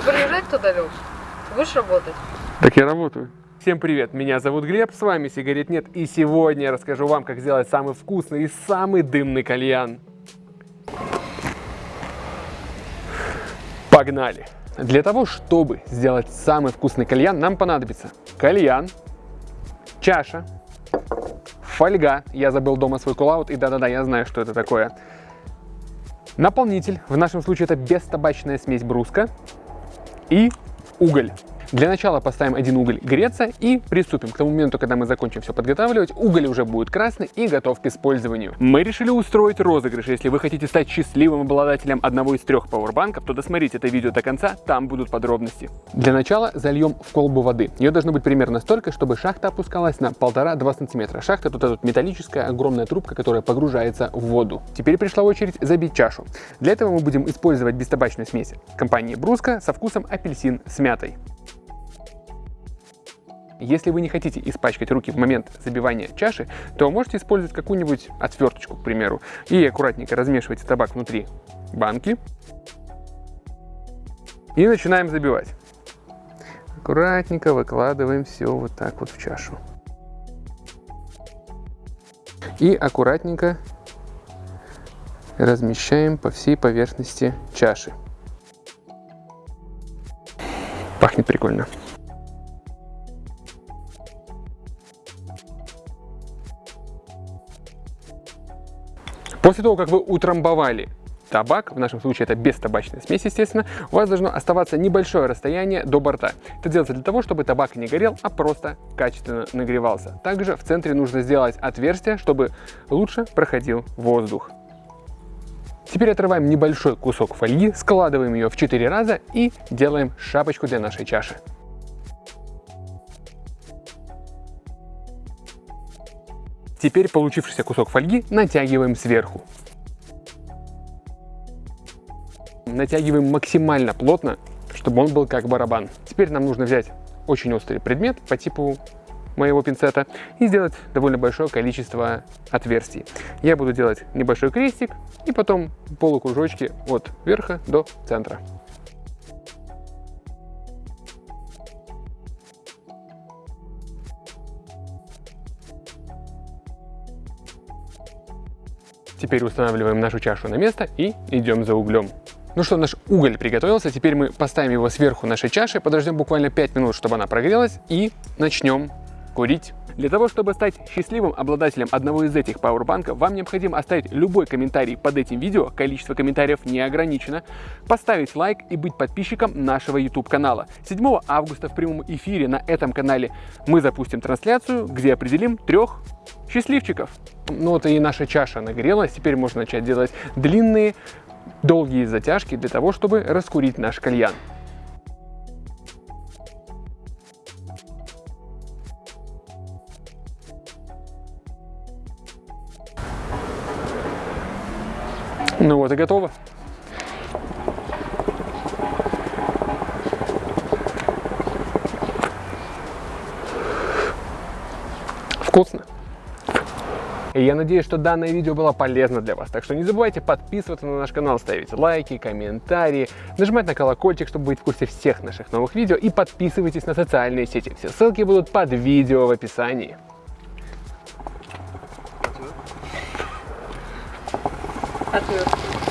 Ты приезжать туда, Леш? Будешь работать? Так я работаю. Всем привет, меня зовут Глеб, с вами Сигарет Нет, и сегодня я расскажу вам, как сделать самый вкусный и самый дымный кальян. Погнали! Для того, чтобы сделать самый вкусный кальян, нам понадобится кальян, чаша, фольга, я забыл дома свой кулаут, и да-да-да, я знаю, что это такое, наполнитель, в нашем случае это бестабачная смесь бруска, и уголь. Для начала поставим один уголь греться и приступим. К тому моменту, когда мы закончим все подготавливать, уголь уже будет красный и готов к использованию. Мы решили устроить розыгрыш. Если вы хотите стать счастливым обладателем одного из трех пауэрбанков, то досмотрите это видео до конца, там будут подробности. Для начала зальем в колбу воды. Ее должно быть примерно столько, чтобы шахта опускалась на 1,5-2 сантиметра. Шахта тут, тут металлическая огромная трубка, которая погружается в воду. Теперь пришла очередь забить чашу. Для этого мы будем использовать бестабачную смесь компании Бруска со вкусом апельсин с мятой. Если вы не хотите испачкать руки в момент забивания чаши, то можете использовать какую-нибудь отверточку, к примеру, и аккуратненько размешивайте табак внутри банки. И начинаем забивать. Аккуратненько выкладываем все вот так вот в чашу. И аккуратненько размещаем по всей поверхности чаши. Пахнет прикольно. После того, как вы утрамбовали табак, в нашем случае это без табачной смеси, естественно, у вас должно оставаться небольшое расстояние до борта. Это делается для того, чтобы табак не горел, а просто качественно нагревался. Также в центре нужно сделать отверстие, чтобы лучше проходил воздух. Теперь отрываем небольшой кусок фольги, складываем ее в 4 раза и делаем шапочку для нашей чаши. Теперь получившийся кусок фольги натягиваем сверху. Натягиваем максимально плотно, чтобы он был как барабан. Теперь нам нужно взять очень острый предмет по типу моего пинцета и сделать довольно большое количество отверстий. Я буду делать небольшой крестик и потом полукружочки от верха до центра. Теперь устанавливаем нашу чашу на место и идем за углем. Ну что, наш уголь приготовился, теперь мы поставим его сверху нашей чаши, подождем буквально 5 минут, чтобы она прогрелась и начнем курить. Для того, чтобы стать счастливым обладателем одного из этих пауэрбанков, вам необходимо оставить любой комментарий под этим видео, количество комментариев не ограничено, поставить лайк и быть подписчиком нашего YouTube канала. 7 августа в прямом эфире на этом канале мы запустим трансляцию, где определим трех счастливчиков. Ну вот и наша чаша нагрелась, теперь можно начать делать длинные, долгие затяжки для того, чтобы раскурить наш кальян. Ну вот и готово. Вкусно. И я надеюсь, что данное видео было полезно для вас. Так что не забывайте подписываться на наш канал, ставить лайки, комментарии, нажимать на колокольчик, чтобы быть в курсе всех наших новых видео. И подписывайтесь на социальные сети. Все ссылки будут под видео в описании. Ответ.